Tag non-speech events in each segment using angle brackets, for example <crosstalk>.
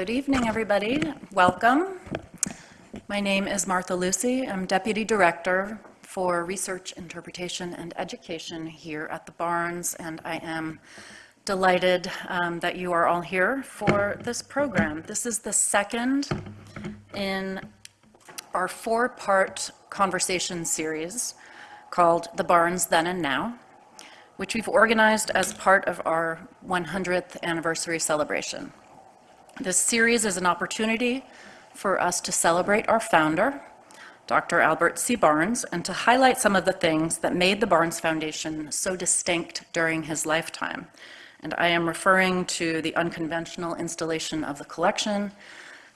Good evening, everybody. Welcome. My name is Martha Lucy. I'm Deputy Director for Research, Interpretation, and Education here at the Barnes, and I am delighted um, that you are all here for this program. This is the second in our four-part conversation series called The Barnes Then and Now, which we've organized as part of our 100th anniversary celebration. This series is an opportunity for us to celebrate our founder, Dr. Albert C. Barnes, and to highlight some of the things that made the Barnes Foundation so distinct during his lifetime. And I am referring to the unconventional installation of the collection,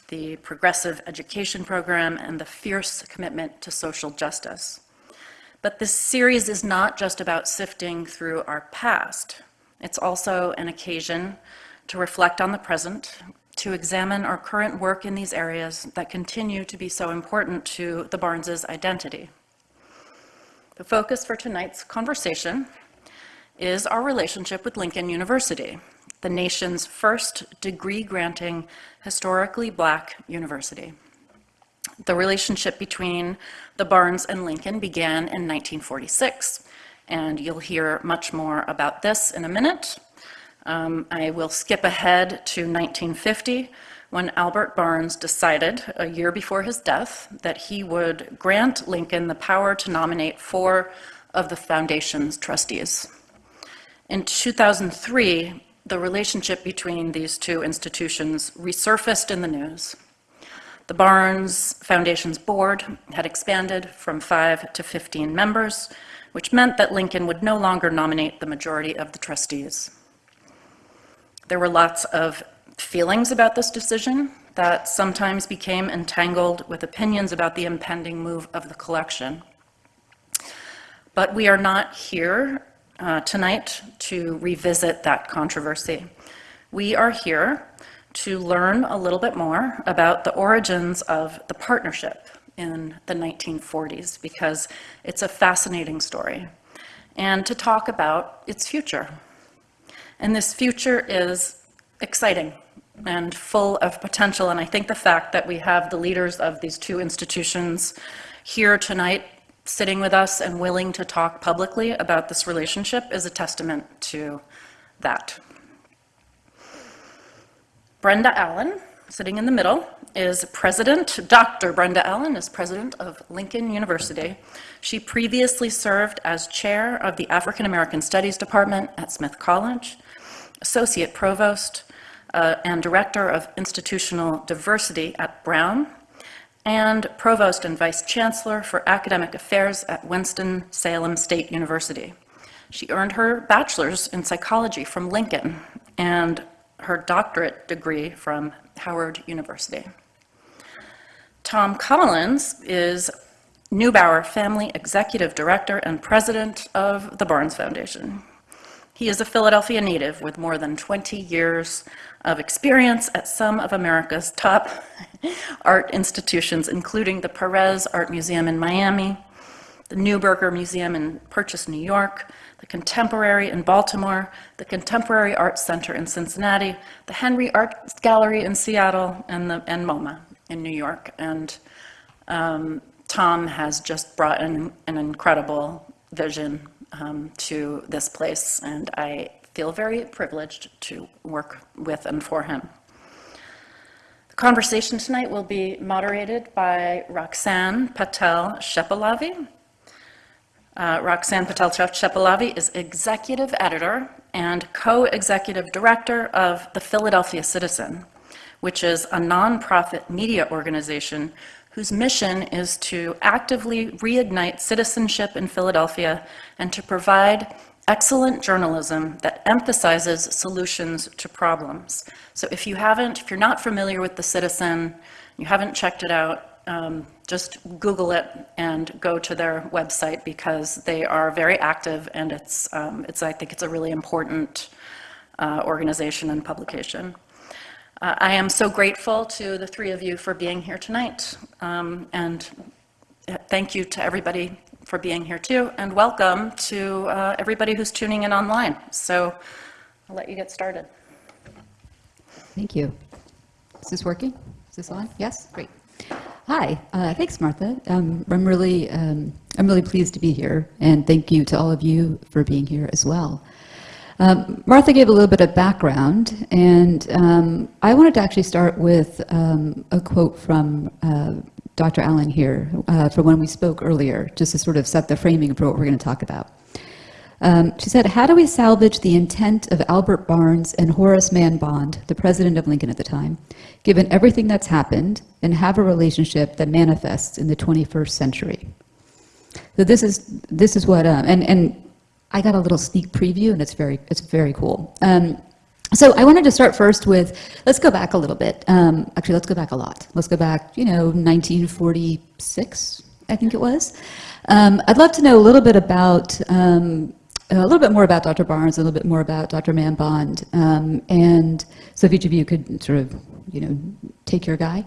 the progressive education program, and the fierce commitment to social justice. But this series is not just about sifting through our past. It's also an occasion to reflect on the present to examine our current work in these areas that continue to be so important to the Barnes's identity. The focus for tonight's conversation is our relationship with Lincoln University, the nation's first degree-granting historically black university. The relationship between the Barnes and Lincoln began in 1946, and you'll hear much more about this in a minute. Um, I will skip ahead to 1950 when Albert Barnes decided, a year before his death, that he would grant Lincoln the power to nominate four of the foundation's trustees. In 2003, the relationship between these two institutions resurfaced in the news. The Barnes Foundation's board had expanded from five to 15 members, which meant that Lincoln would no longer nominate the majority of the trustees. There were lots of feelings about this decision that sometimes became entangled with opinions about the impending move of the collection. But we are not here uh, tonight to revisit that controversy. We are here to learn a little bit more about the origins of the partnership in the 1940s because it's a fascinating story and to talk about its future. And this future is exciting and full of potential. And I think the fact that we have the leaders of these two institutions here tonight sitting with us and willing to talk publicly about this relationship is a testament to that. Brenda Allen, sitting in the middle, is president, Dr. Brenda Allen is president of Lincoln University. She previously served as chair of the African American Studies Department at Smith College Associate Provost uh, and Director of Institutional Diversity at Brown, and Provost and Vice Chancellor for Academic Affairs at Winston-Salem State University. She earned her bachelor's in psychology from Lincoln and her doctorate degree from Howard University. Tom Collins is Neubauer Family Executive Director and President of the Barnes Foundation. He is a Philadelphia native with more than 20 years of experience at some of America's top <laughs> art institutions, including the Perez Art Museum in Miami, the Neuberger Museum in Purchase, New York, the Contemporary in Baltimore, the Contemporary Art Center in Cincinnati, the Henry Art Gallery in Seattle, and, the, and MoMA in New York. And um, Tom has just brought in an incredible vision um, to this place, and I feel very privileged to work with and for him. The conversation tonight will be moderated by Roxanne Patel Shepelavy. Uh, Roxanne Patel Shepelavy is executive editor and co-executive director of the Philadelphia Citizen, which is a nonprofit media organization whose mission is to actively reignite citizenship in Philadelphia and to provide excellent journalism that emphasizes solutions to problems. So if you haven't, if you're not familiar with The Citizen, you haven't checked it out, um, just Google it and go to their website because they are very active and it's, um, it's I think it's a really important uh, organization and publication. Uh, I am so grateful to the three of you for being here tonight. Um, and uh, thank you to everybody for being here too. And welcome to uh, everybody who's tuning in online. So I'll let you get started. Thank you. Is this working? Is this on? Yes? Great. Hi, uh, thanks, Martha. Um, I'm really, um, I'm really pleased to be here, and thank you to all of you for being here as well. Um, Martha gave a little bit of background, and um, I wanted to actually start with um, a quote from uh, Dr. Allen here uh, from when we spoke earlier, just to sort of set the framing for what we're going to talk about. Um, she said, how do we salvage the intent of Albert Barnes and Horace Mann Bond, the president of Lincoln at the time, given everything that's happened, and have a relationship that manifests in the 21st century? So this is, this is what, um, and, and I got a little sneak preview, and it's very, it's very cool. Um, so I wanted to start first with, let's go back a little bit. Um, actually, let's go back a lot. Let's go back, you know, 1946, I think it was. Um, I'd love to know a little bit about, um, a little bit more about Dr. Barnes, a little bit more about Dr. Mann Bond, um, and so if each of you could sort of, you know, take your guy.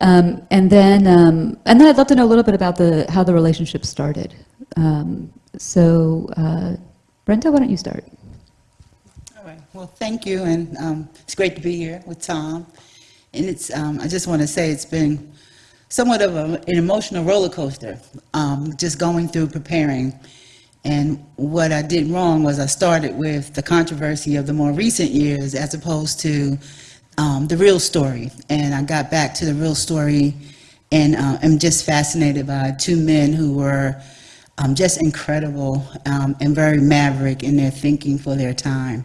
Um, and then, um, and then I'd love to know a little bit about the, how the relationship started. Um, so, uh, Brenda, why don't you start? All right. Well, thank you, and um, it's great to be here with Tom. And it's, um, I just want to say it's been somewhat of a, an emotional roller coaster, um, just going through preparing. And what I did wrong was I started with the controversy of the more recent years as opposed to um, the real story. And I got back to the real story and uh, I'm just fascinated by two men who were um, just incredible um, and very maverick in their thinking for their time.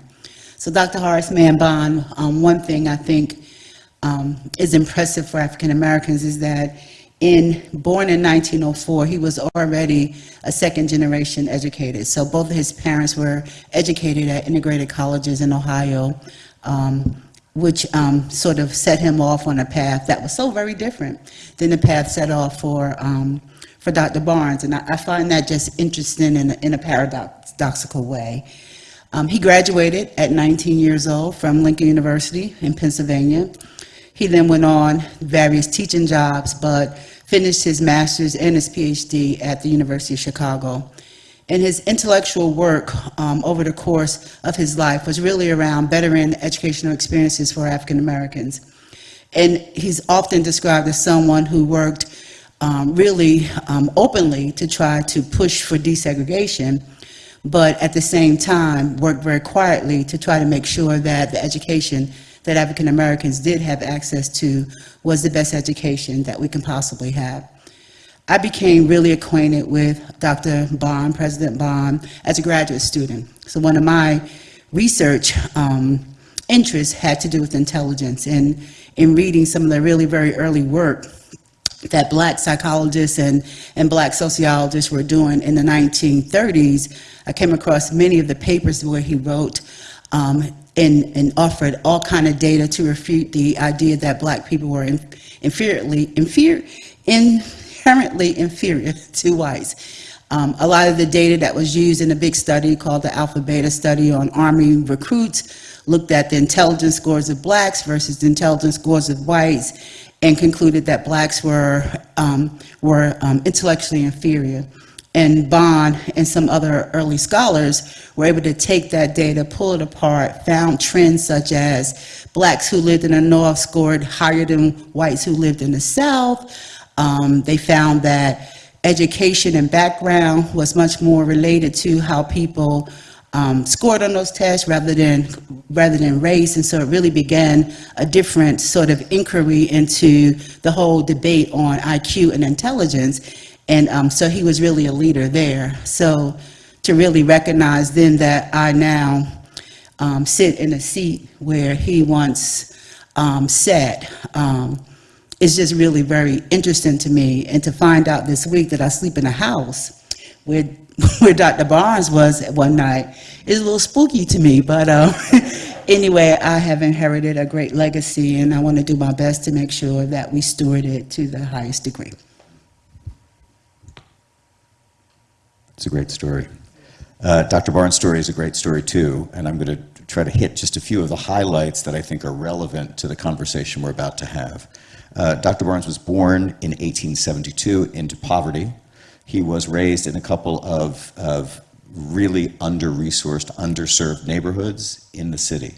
So Dr. Horace Mann Bond, um, one thing I think um, is impressive for African Americans is that in born in 1904, he was already a second generation educated. So both of his parents were educated at integrated colleges in Ohio, um, which um, sort of set him off on a path that was so very different than the path set off for um, for Dr. Barnes. And I, I, find that just interesting in a, in a paradoxical way. Um, he graduated at 19 years old from Lincoln University in Pennsylvania. He then went on various teaching jobs, but finished his master's and his PhD at the University of Chicago. And his intellectual work um, over the course of his life was really around bettering educational experiences for African Americans. And he's often described as someone who worked um, really um, openly to try to push for desegregation, but at the same time worked very quietly to try to make sure that the education that African Americans did have access to was the best education that we can possibly have. I became really acquainted with Dr. Bond, President Bond, as a graduate student. So one of my research um, interests had to do with intelligence and in reading some of the really very early work that black psychologists and, and black sociologists were doing in the 1930s, I came across many of the papers where he wrote um, and, and, offered all kind of data to refute the idea that black people were in, inferiorly, inferior, inherently inferior <laughs> to whites. Um, a lot of the data that was used in a big study called the Alpha Beta study on Army recruits looked at the intelligence scores of blacks versus the intelligence scores of whites and concluded that blacks were, um, were um, intellectually inferior. And Bond and some other early scholars were able to take that data, pull it apart, found trends such as blacks who lived in the North scored higher than whites who lived in the South. Um, they found that education and background was much more related to how people um, scored on those tests rather than rather than race, and so it really began a different sort of inquiry into the whole debate on IQ and intelligence, and um, so he was really a leader there. So to really recognize then that I now um, sit in a seat where he once um, sat um, is just really very interesting to me, and to find out this week that I sleep in a house where <laughs> where Dr. Barnes was one night is a little spooky to me, but uh, <laughs> anyway, I have inherited a great legacy and I want to do my best to make sure that we steward it to the highest degree. It's a great story. Uh, Dr. Barnes' story is a great story too, and I'm going to try to hit just a few of the highlights that I think are relevant to the conversation we're about to have. Uh, Dr. Barnes was born in 1872 into poverty he was raised in a couple of, of really under-resourced, underserved neighborhoods in the city.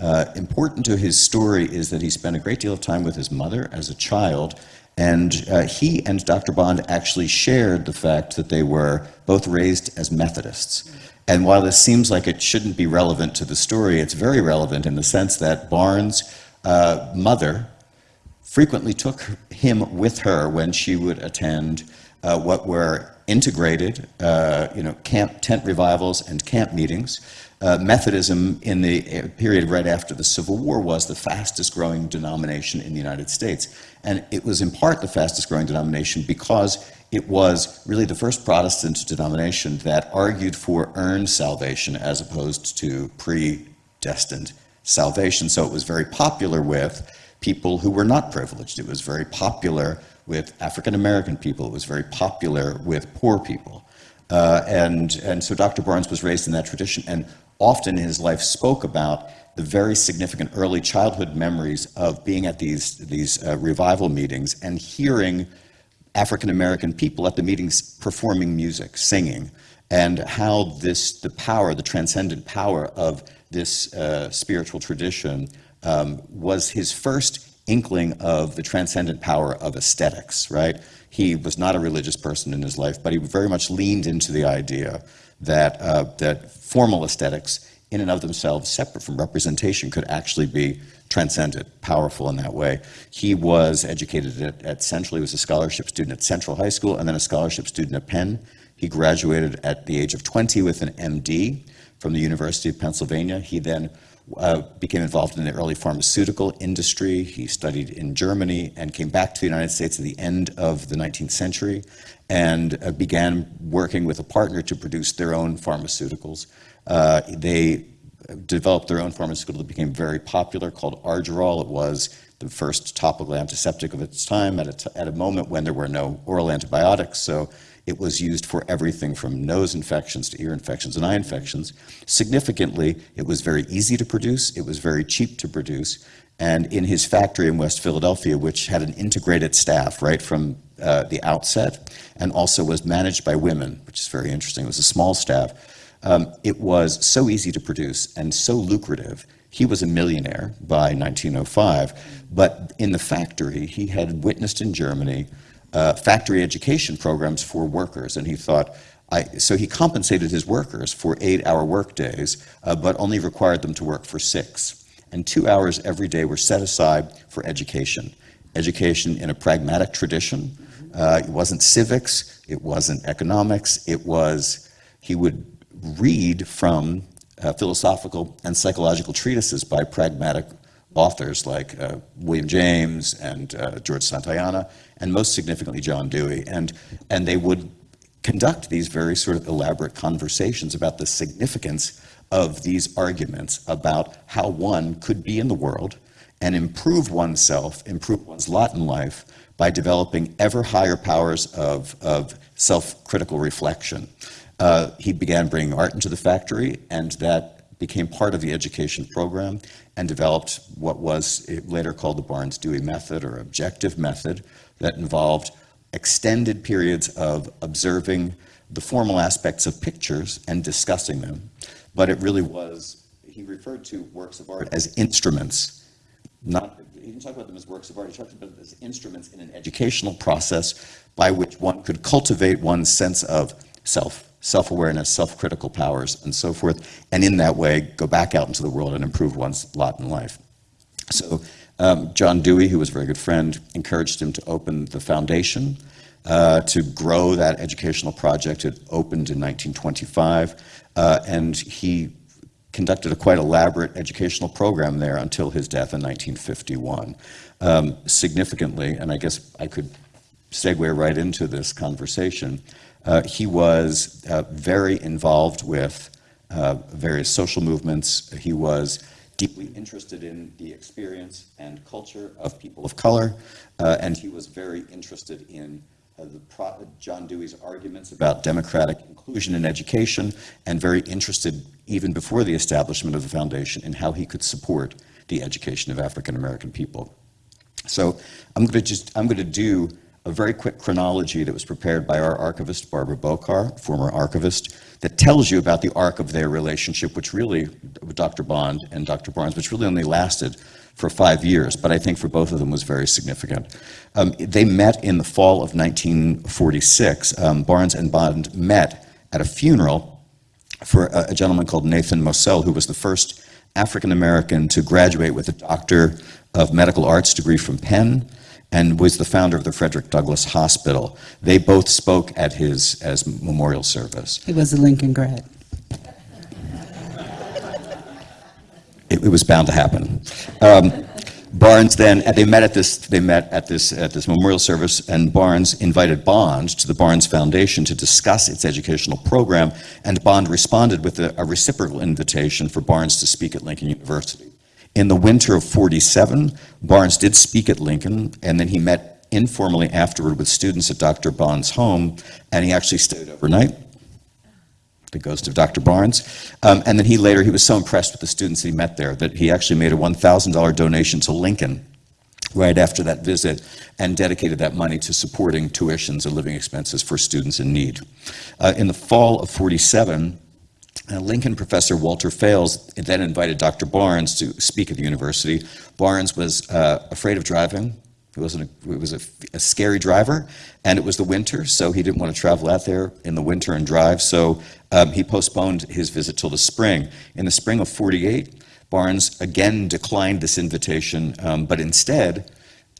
Uh, important to his story is that he spent a great deal of time with his mother as a child, and uh, he and Dr. Bond actually shared the fact that they were both raised as Methodists. And while this seems like it shouldn't be relevant to the story, it's very relevant in the sense that Barnes' uh, mother frequently took him with her when she would attend uh, what were integrated, uh, you know, camp tent revivals and camp meetings. Uh, Methodism in the uh, period right after the Civil War was the fastest growing denomination in the United States. And it was in part the fastest growing denomination because it was really the first Protestant denomination that argued for earned salvation as opposed to predestined salvation. So it was very popular with people who were not privileged. It was very popular with African American people. It was very popular with poor people. Uh, and, and so Dr. Barnes was raised in that tradition and often in his life spoke about the very significant early childhood memories of being at these, these uh, revival meetings and hearing African American people at the meetings performing music, singing, and how this, the power, the transcendent power of this uh, spiritual tradition um, was his first inkling of the transcendent power of aesthetics, right? He was not a religious person in his life, but he very much leaned into the idea that, uh, that formal aesthetics in and of themselves, separate from representation, could actually be transcendent, powerful in that way. He was educated at, at Central. He was a scholarship student at Central High School and then a scholarship student at Penn. He graduated at the age of 20 with an MD from the University of Pennsylvania. He then uh, became involved in the early pharmaceutical industry. He studied in Germany and came back to the United States at the end of the 19th century and uh, began working with a partner to produce their own pharmaceuticals. Uh, they developed their own pharmaceutical that became very popular called Argyrol. It was the first topical antiseptic of its time at a, at a moment when there were no oral antibiotics. So it was used for everything from nose infections to ear infections and eye infections. Significantly, it was very easy to produce, it was very cheap to produce, and in his factory in West Philadelphia, which had an integrated staff right from uh, the outset, and also was managed by women, which is very interesting, it was a small staff, um, it was so easy to produce and so lucrative. He was a millionaire by 1905, but in the factory, he had witnessed in Germany uh, factory education programs for workers, and he thought, I, so he compensated his workers for eight-hour workdays, uh, but only required them to work for six. And two hours every day were set aside for education. Education in a pragmatic tradition. Uh, it wasn't civics, it wasn't economics, it was, he would read from uh, philosophical and psychological treatises by pragmatic authors like uh, William James and uh, George Santayana, and most significantly John Dewey. And, and they would conduct these very sort of elaborate conversations about the significance of these arguments about how one could be in the world and improve oneself, improve one's lot in life by developing ever higher powers of, of self-critical reflection. Uh, he began bringing art into the factory, and that became part of the education program and developed what was later called the Barnes-Dewey method or objective method that involved extended periods of observing the formal aspects of pictures and discussing them. But it really was, he referred to works of art as instruments. Not, he didn't talk about them as works of art, he talked about them as instruments in an educational process by which one could cultivate one's sense of self, self-awareness, self-critical powers, and so forth, and in that way go back out into the world and improve one's lot in life. So um, John Dewey, who was a very good friend, encouraged him to open the foundation uh, to grow that educational project. It opened in 1925, uh, and he conducted a quite elaborate educational program there until his death in 1951. Um, significantly, and I guess I could segue right into this conversation, uh, he was uh, very involved with uh, various social movements. He was deeply interested in the experience and culture of people of color, uh, and he was very interested in uh, the John Dewey's arguments about democratic inclusion in education, and very interested, even before the establishment of the foundation, in how he could support the education of African American people. So I'm going to just I'm going to do a very quick chronology that was prepared by our archivist, Barbara Beaucar, former archivist, that tells you about the arc of their relationship, which really, Dr. Bond and Dr. Barnes, which really only lasted for five years, but I think for both of them was very significant. Um, they met in the fall of 1946. Um, Barnes and Bond met at a funeral for a, a gentleman called Nathan Mossell, who was the first African American to graduate with a Doctor of Medical Arts degree from Penn and was the founder of the Frederick Douglass Hospital. They both spoke at his as memorial service. He was a Lincoln grad. It, it was bound to happen. Um, Barnes then, and they met at this, they met at this, at this memorial service, and Barnes invited Bond to the Barnes Foundation to discuss its educational program, and Bond responded with a, a reciprocal invitation for Barnes to speak at Lincoln University. In the winter of 47, Barnes did speak at Lincoln, and then he met informally afterward with students at Dr. Bond's home, and he actually stayed overnight the ghost of Dr. Barnes. Um, and then he later, he was so impressed with the students he met there that he actually made a $1,000 donation to Lincoln right after that visit and dedicated that money to supporting tuitions and living expenses for students in need. Uh, in the fall of 47, uh, Lincoln professor Walter Fales then invited Dr. Barnes to speak at the university. Barnes was uh, afraid of driving, he wasn't a, he was a, a, scary driver, and it was the winter, so he didn't want to travel out there in the winter and drive. So um, he postponed his visit till the spring. In the spring of 48, Barnes again declined this invitation, um, but instead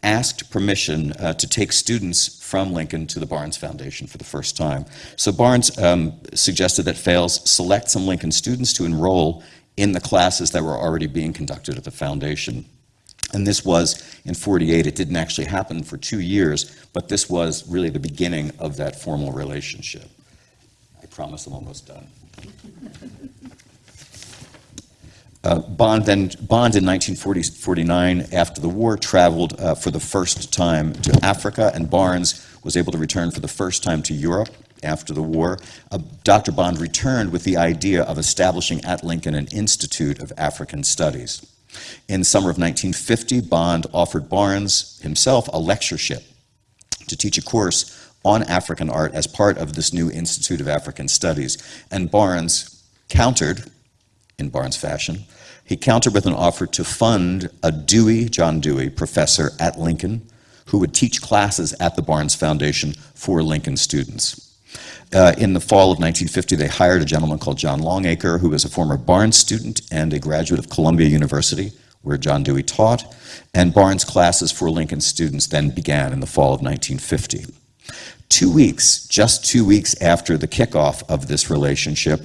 asked permission uh, to take students from Lincoln to the Barnes Foundation for the first time. So Barnes um, suggested that Fales select some Lincoln students to enroll in the classes that were already being conducted at the foundation. And this was in 48. It didn't actually happen for two years, but this was really the beginning of that formal relationship. I promise I'm almost done. <laughs> Uh, Bond then Bond in 1949, after the war, traveled uh, for the first time to Africa, and Barnes was able to return for the first time to Europe after the war. Uh, Dr. Bond returned with the idea of establishing at Lincoln an Institute of African Studies. In summer of 1950, Bond offered Barnes himself a lectureship to teach a course on African art as part of this new Institute of African Studies. And Barnes countered, in Barnes fashion, he countered with an offer to fund a Dewey, John Dewey, professor at Lincoln, who would teach classes at the Barnes Foundation for Lincoln students. Uh, in the fall of 1950, they hired a gentleman called John Longacre, who was a former Barnes student and a graduate of Columbia University, where John Dewey taught, and Barnes classes for Lincoln students then began in the fall of 1950. Two weeks, just two weeks after the kickoff of this relationship,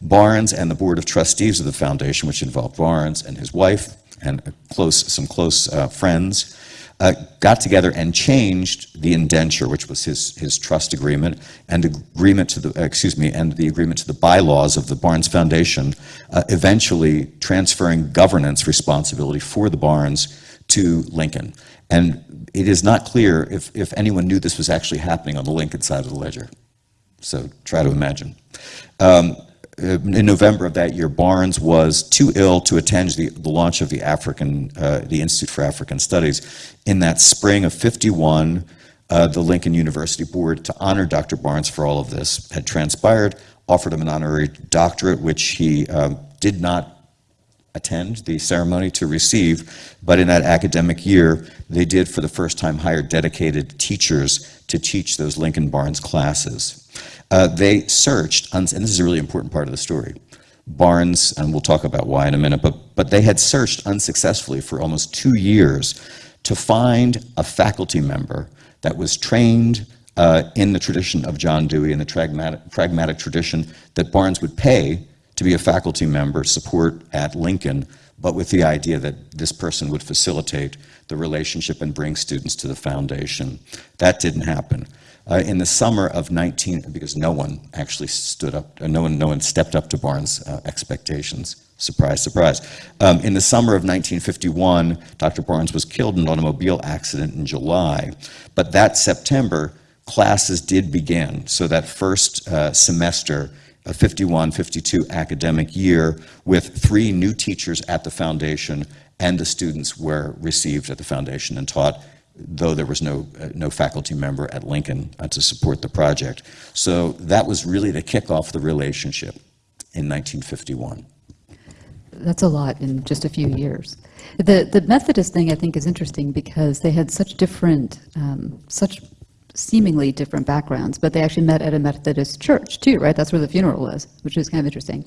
Barnes and the Board of Trustees of the Foundation, which involved Barnes and his wife and close, some close uh, friends, uh, got together and changed the indenture, which was his, his trust agreement, and agreement to the, excuse me, and the agreement to the bylaws of the Barnes Foundation, uh, eventually transferring governance responsibility for the Barnes to Lincoln. And it is not clear if, if anyone knew this was actually happening on the Lincoln side of the ledger. So try to imagine. Um, in November of that year, Barnes was too ill to attend the, the launch of the African, uh, the Institute for African Studies. In that spring of 51, uh, the Lincoln University Board, to honor Dr. Barnes for all of this, had transpired, offered him an honorary doctorate, which he um, did not attend the ceremony to receive, but in that academic year, they did for the first time hire dedicated teachers to teach those Lincoln Barnes classes. Uh, they searched, and this is a really important part of the story, Barnes, and we'll talk about why in a minute, but, but they had searched unsuccessfully for almost two years to find a faculty member that was trained uh, in the tradition of John Dewey, in the pragmatic, pragmatic tradition that Barnes would pay to be a faculty member, support at Lincoln, but with the idea that this person would facilitate the relationship and bring students to the foundation. That didn't happen. Uh, in the summer of 19, because no one actually stood up, uh, no one, no one stepped up to Barnes' uh, expectations. Surprise, surprise. Um, in the summer of 1951, Dr. Barnes was killed in an automobile accident in July. But that September, classes did begin. So that first uh, semester, a 51-52 academic year with three new teachers at the foundation and the students were received at the foundation and taught though there was no, uh, no faculty member at Lincoln uh, to support the project. So that was really to kick off the relationship in 1951. That's a lot in just a few years. The, the Methodist thing, I think, is interesting because they had such different, um, such seemingly different backgrounds, but they actually met at a Methodist church too, right? That's where the funeral was, which is kind of interesting.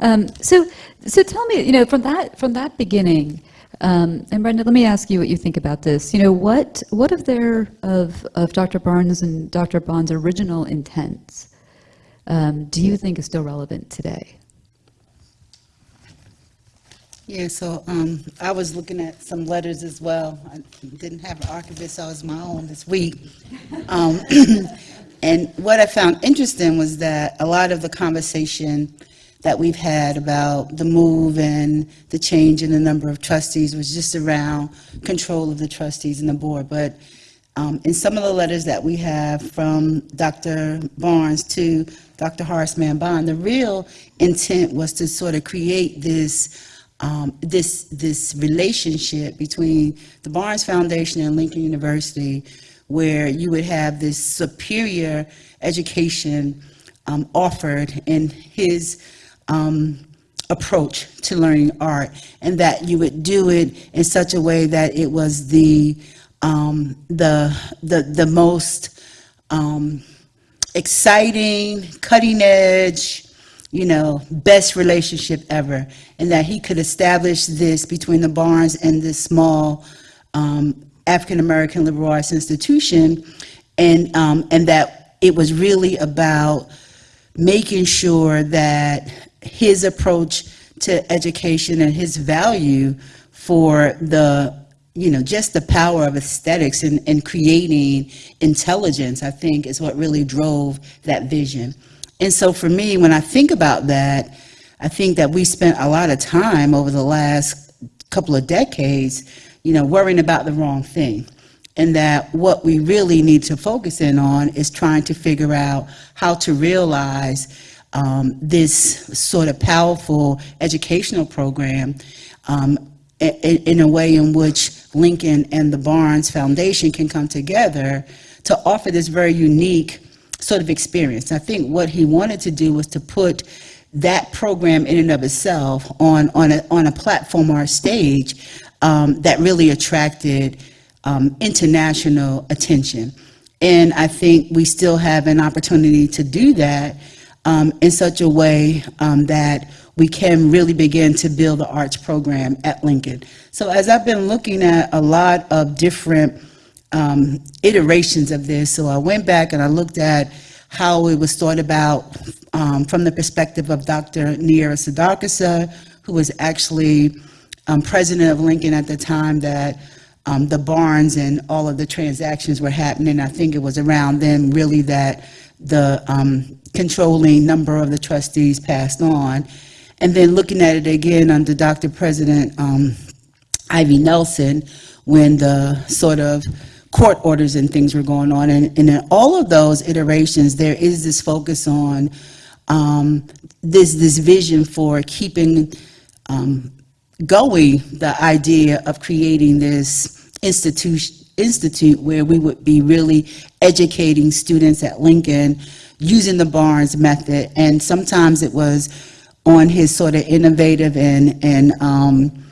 Um, so, so tell me, you know, from that, from that beginning, um, and Brenda, let me ask you what you think about this. You know, what, what of their, of, of Dr. Barnes and Dr. Bond's original intents um, do you think is still relevant today? Yeah, so um, I was looking at some letters as well. I didn't have an archivist, so I was my own this week. Um, <clears throat> And what I found interesting was that a lot of the conversation that we've had about the move and the change in the number of trustees was just around control of the trustees and the board. But um, in some of the letters that we have from Dr. Barnes to Dr. Horace Mann Bond, the real intent was to sort of create this um, this this relationship between the Barnes Foundation and Lincoln University, where you would have this superior education um, offered in his um, approach to learning art, and that you would do it in such a way that it was the um, the the the most um, exciting, cutting edge, you know, best relationship ever, and that he could establish this between the Barnes and this small um, African American liberal arts institution, and um, and that it was really about making sure that his approach to education and his value for the you know just the power of aesthetics and, and creating intelligence i think is what really drove that vision. And so for me when i think about that i think that we spent a lot of time over the last couple of decades you know worrying about the wrong thing. And that what we really need to focus in on is trying to figure out how to realize um, this sort of powerful educational program um, i- i- in a way in which Lincoln and the Barnes Foundation can come together to offer this very unique sort of experience. I think what he wanted to do was to put that program in and of itself on, on, a, on a platform or a stage um, that really attracted um, international attention. And I think we still have an opportunity to do that um, in such a way um, that we can really begin to build the arts program at Lincoln. So as I've been looking at a lot of different um, iterations of this, so I went back and I looked at how it was thought about um, from the perspective of Dr. Niara Sudarkasa, who was actually um, president of Lincoln at the time that um, the Barnes and all of the transactions were happening. I think it was around then really that the um, controlling number of the trustees passed on. And then looking at it again under Dr. President um, Ivory Nelson, when the sort of court orders and things were going on. And, and in all of those iterations, there is this focus on um, this, this vision for keeping um, going the idea of creating this institution institute where we would be really educating students at Lincoln using the Barnes method and sometimes it was on his sort of innovative and and um,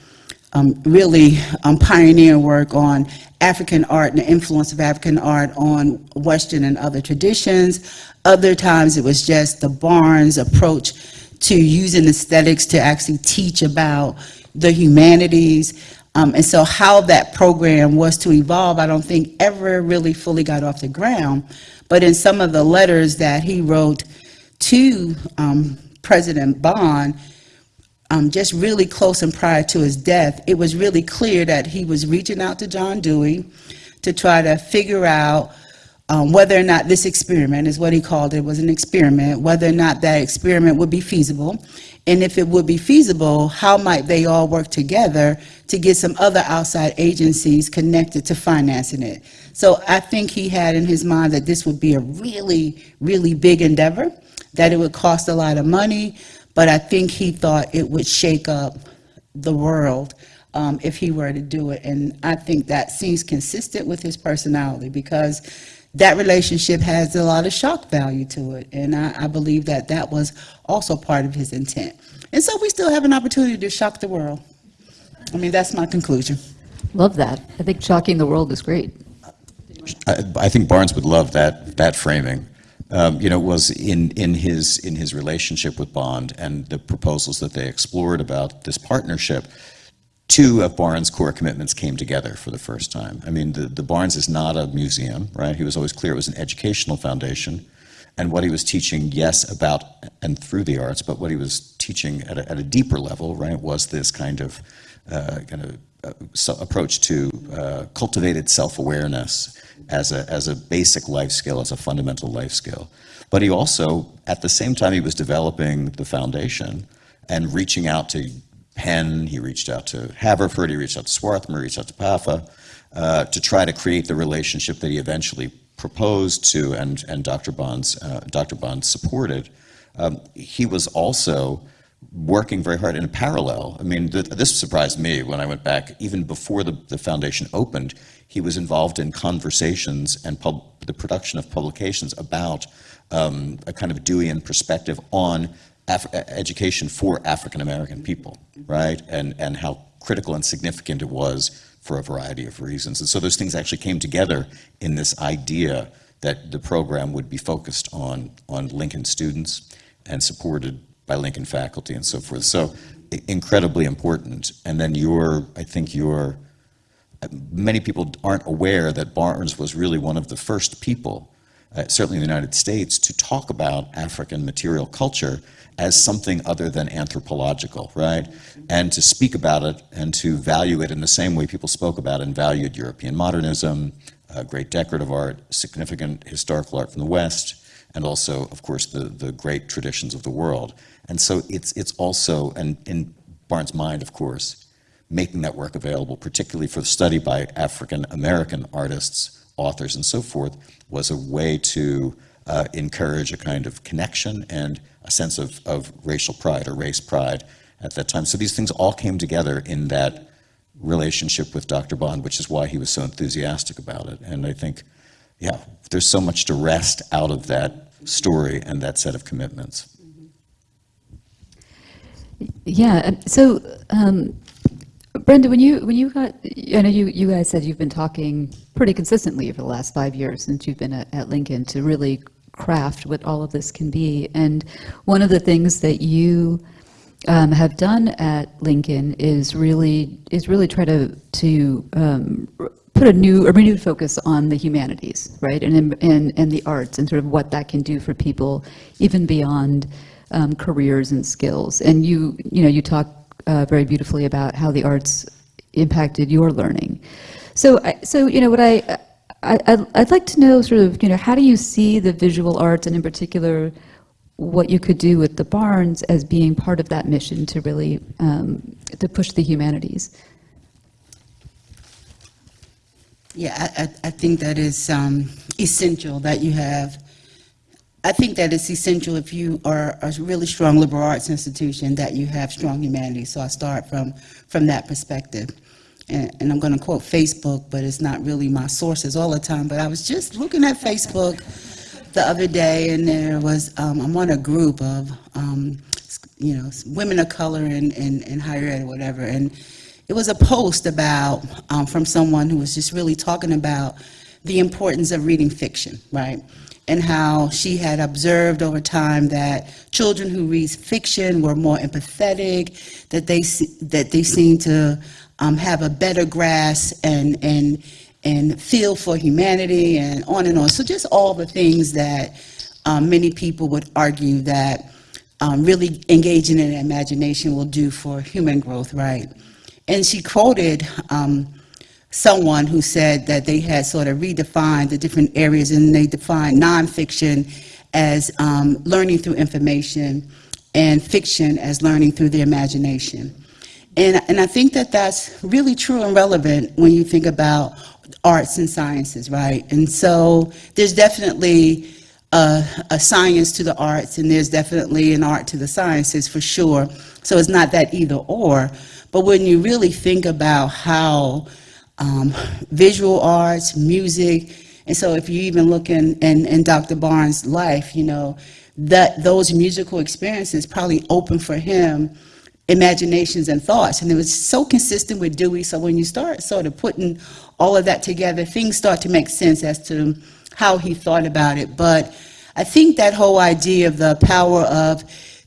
um, really um, pioneer work on African art and the influence of African art on Western and other traditions. Other times it was just the Barnes approach to using aesthetics to actually teach about the humanities. Um, and so how that program was to evolve, I don't think ever really fully got off the ground. But in some of the letters that he wrote to um, President Bond, um, just really close and prior to his death, it was really clear that he was reaching out to John Dewey to try to figure out um, whether or not this experiment, is what he called it, was an experiment, whether or not that experiment would be feasible. And if it would be feasible, how might they all work together to get some other outside agencies connected to financing it? So I think he had in his mind that this would be a really, really big endeavor, that it would cost a lot of money, but I think he thought it would shake up the world um, if he were to do it. And I think that seems consistent with his personality because that relationship has a lot of shock value to it. And I, I believe that that was also part of his intent. And so we still have an opportunity to shock the world. I mean, that's my conclusion. Love that. I think shocking the world is great. I, I think Barnes would love that, that framing. Um, you know, was in, in his, in his relationship with Bond and the proposals that they explored about this partnership, two of Barnes' core commitments came together for the first time. I mean, the, the Barnes is not a museum, right? He was always clear it was an educational foundation. And what he was teaching, yes, about and through the arts, but what he was teaching at a, at a deeper level, right, was this kind of, uh, kind of uh, so- approach to uh, cultivated self-awareness as a, as a basic life skill, as a fundamental life skill. But he also, at the same time he was developing the foundation and reaching out to Penn, he reached out to Haverford, he reached out to Swarthmore, he reached out to PAFA, uh, to try to create the relationship that he eventually proposed to and, and Dr. Bonds, uh, Dr. Bonds supported. Um, he was also working very hard in a parallel. I mean, th- this surprised me when I went back, even before the, the foundation opened, he was involved in conversations and the production of publications about um, a kind of Deweyan perspective on Af- education for African American people, right? And, and how critical and significant it was for a variety of reasons. And so those things actually came together in this idea that the program would be focused on, on Lincoln students and supported by Lincoln faculty and so forth. So incredibly important. And then your, I think your, uh, many people aren't aware that Barnes was really one of the first people, uh, certainly in the United States, to talk about African material culture as something other than anthropological, right? And to speak about it and to value it in the same way people spoke about and valued European modernism, uh, great decorative art, significant historical art from the West, and also, of course, the, the great traditions of the world. And so it's, it's also, and in Barnes' mind, of course, making that work available, particularly for the study by African American artists, authors, and so forth, was a way to uh, encourage a kind of connection and a sense of, of racial pride or race pride at that time. So these things all came together in that relationship with Dr. Bond, which is why he was so enthusiastic about it. And I think, yeah, there's so much to wrest out of that story and that set of commitments. Yeah, so um, Brenda, when you, when you got, I know you, you guys said you've been talking pretty consistently for the last five years since you've been at, at Lincoln to really craft what all of this can be. And one of the things that you um, have done at Lincoln is really, is really try to, to um, put a new, a renewed focus on the humanities, right? And, and, and the arts and sort of what that can do for people even beyond um, careers and skills. And you, you know, you talk uh, very beautifully about how the arts impacted your learning. So, I, so you know, what I, I, I'd- I'd like to know sort of, you know, how do you see the visual arts and in particular what you could do with the Barnes as being part of that mission to really, um, to push the humanities? Yeah, I, I, think that is um, essential that you have. I think that it's essential if you are a really strong liberal arts institution that you have strong humanities. So I start from from that perspective. And, and I'm going to quote Facebook, but it's not really my sources all the time. But I was just looking at Facebook the other day, and there was um, I'm on a group of um, you know women of color in, in, in higher ed or whatever, and it was a post about um, from someone who was just really talking about the importance of reading fiction, right? And how she had observed over time that children who read fiction were more empathetic, that they that they seemed to um, have a better grasp and and and feel for humanity and on and on. So just all the things that um, many people would argue that um, really engaging in imagination will do for human growth, right? And she quoted um, someone who said that they had sort of redefined the different areas and they defined nonfiction as um, learning through information and fiction as learning through the imagination. And, and I think that that's really true and relevant when you think about arts and sciences, right? And so there's definitely a, a science to the arts and there's definitely an art to the sciences for sure. So it's not that either or, But when you really think about how um, visual arts, music, and so if you even look in, in, in Dr. Barnes' life, you know, that those musical experiences probably opened for him imaginations and thoughts. And it was so consistent with Dewey. So when you start sort of putting all of that together, things start to make sense as to how he thought about it. But I think that whole idea of the power of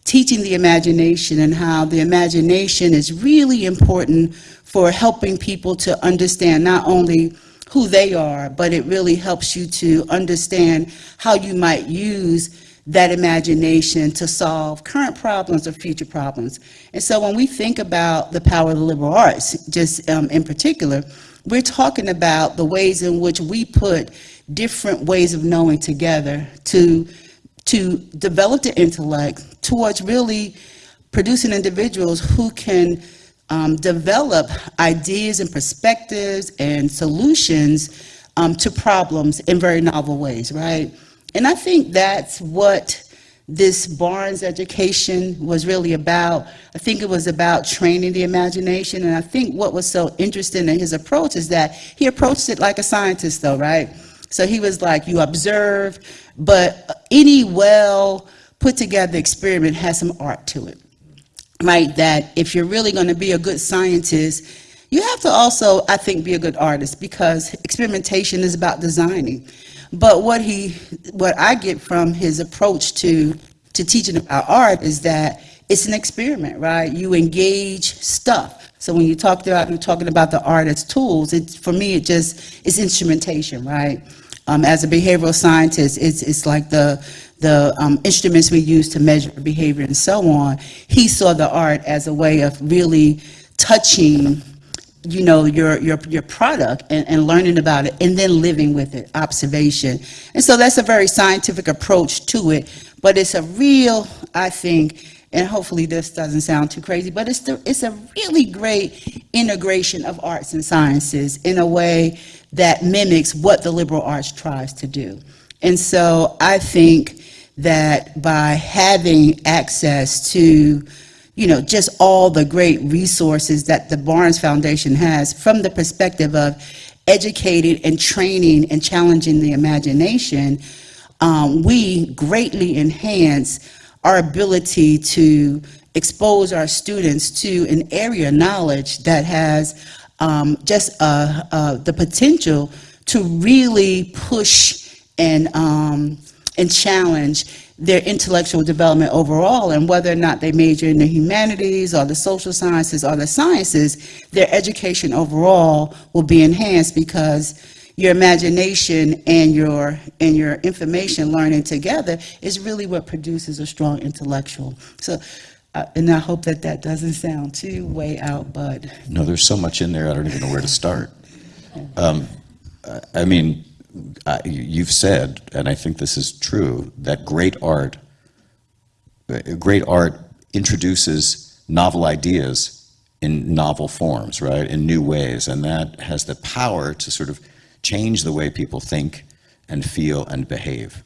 teaching the imagination and how the imagination is really important for helping people to understand not only who they are, but it really helps you to understand how you might use that imagination to solve current problems or future problems. And so when we think about the power of the liberal arts, just um, in particular, we're talking about the ways in which we put different ways of knowing together to, to develop the intellect towards really producing individuals who can um, develop ideas and perspectives and solutions um, to problems in very novel ways, right? And I think that's what this Barnes education was really about. I think it was about training the imagination. And I think what was so interesting in his approach is that he approached it like a scientist, though, right? So he was like, you observe, but any well put together experiment has some art to it, right? That if you're really going to be a good scientist, you have to also, I think, be a good artist because experimentation is about designing. But what he, what I get from his approach to, to teaching about art is that it's an experiment, right? You engage stuff. So when you talked about, you're talking about the art as tools, it's, for me, it just, it's instrumentation, right? Um, as a behavioral scientist, it's, it's like the, the um, instruments we use to measure behavior and so on. He saw the art as a way of really touching you know, your, your, your product and, and learning about it and then living with it, observation. And so that's a very scientific approach to it, but it's a real, I think, and hopefully this doesn't sound too crazy, but it's, the, it's a really great integration of arts and sciences in a way that mimics what the liberal arts tries to do. And so I think that by having access to you know, just all the great resources that the Barnes Foundation has from the perspective of educating and training and challenging the imagination, um, we greatly enhance our ability to expose our students to an area of knowledge that has um, just uh, uh, the potential to really push and, um, and challenge their intellectual development overall. And whether or not they major in the humanities or the social sciences or the sciences, their education overall will be enhanced because your imagination and your and your information learning together is really what produces a strong intellectual. So, uh, and I hope that that doesn't sound too way out, but No, there's so much in there, I don't even know where to start. Um, I- mean, I- you've said, and I think this is true, that great art, uh, great art introduces novel ideas in novel forms, right, in new ways, and that has the power to sort of change the way people think and feel and behave.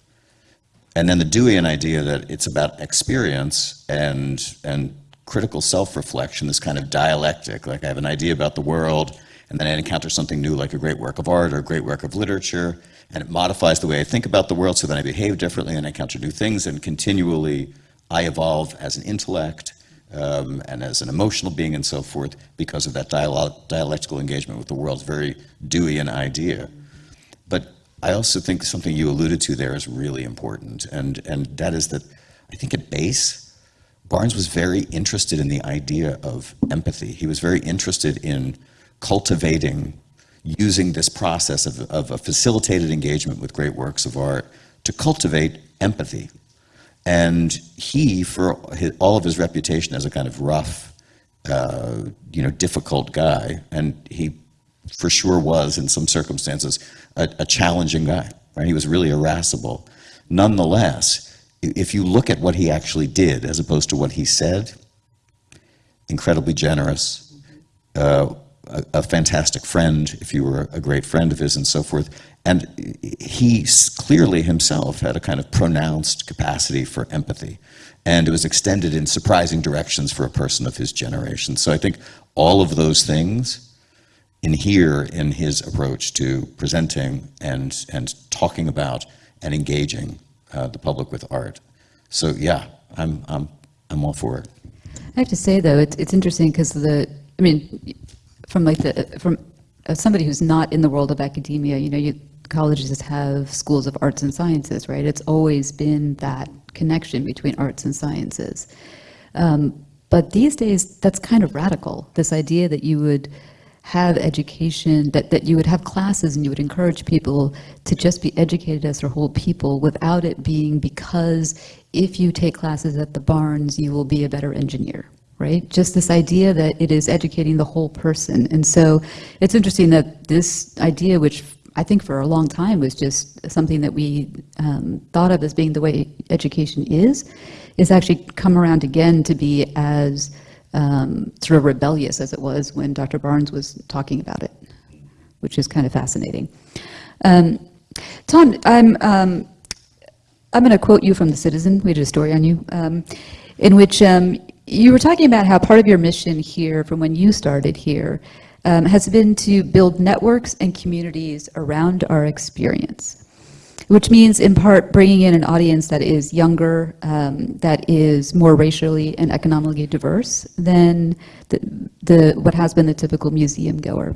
And then the Deweyan idea that it's about experience and, and critical self-reflection, this kind of dialectic, like I have an idea about the world, and then I encounter something new like a great work of art or a great work of literature, and it modifies the way I think about the world, so then I behave differently and I encounter new things, and continually I evolve as an intellect um, and as an emotional being and so forth because of that dialogue, dialectical engagement with the world. very Deweyan idea. But I also think something you alluded to there is really important, and, and that is that I think at base, Barnes was very interested in the idea of empathy. He was very interested in cultivating, using this process of, of a facilitated engagement with great works of art to cultivate empathy. And he, for his, all of his reputation as a kind of rough, uh, you know, difficult guy, and he for sure was, in some circumstances, a, a challenging guy. Right? He was really irascible. Nonetheless, if you look at what he actually did as opposed to what he said, incredibly generous, uh, a, a, fantastic friend, if you were a great friend of his and so forth, And he clearly himself had a kind of pronounced capacity for empathy. And it was extended in surprising directions for a person of his generation. So I think all of those things inhere in his approach to presenting and, and talking about and engaging uh, the public with art. So yeah, I'm, I'm, I'm all for it. I have to say, though, it's, it's interesting because the, I mean, from like the, from uh, somebody who's not in the world of academia, you know, you, colleges have schools of arts and sciences, right? It's always been that connection between arts and sciences. Um, but these days, that's kind of radical, this idea that you would have education, that, that you would have classes and you would encourage people to just be educated as their whole people without it being because if you take classes at the Barnes, you will be a better engineer, right? Just this idea that it is educating the whole person. And so it's interesting that this idea, which I think for a long time was just something that we um, thought of as being the way education is, is actually come around again to be as um, sort of rebellious as it was when Dr. Barnes was talking about it, which is kind of fascinating. Um, Tom, I'm, um, I'm going to quote you from The Citizen. We did a story on you, um, in which um, you were talking about how part of your mission here, from when you started here, um, has been to build networks and communities around our experience which means in part bringing in an audience that is younger, um, that is more racially and economically diverse than the, the what has been the typical museum goer.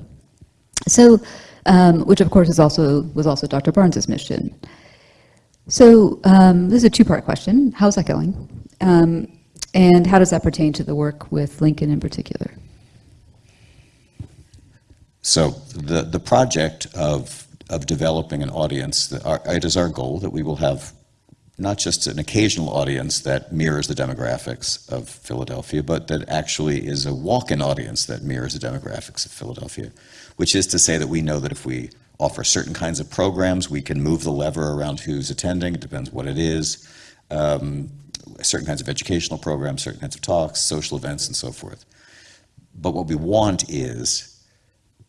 So, um, which of course is also was also Dr. Barnes's mission. So um, this is a two-part question. How's that going? Um, and how does that pertain to the work with Lincoln in particular? So the, the project of, of developing an audience, it is our goal that we will have not just an occasional audience that mirrors the demographics of Philadelphia, but that actually is a walk-in audience that mirrors the demographics of Philadelphia, which is to say that we know that if we offer certain kinds of programs, we can move the lever around who's attending, it depends what it is, um, certain kinds of educational programs, certain kinds of talks, social events, and so forth. But what we want is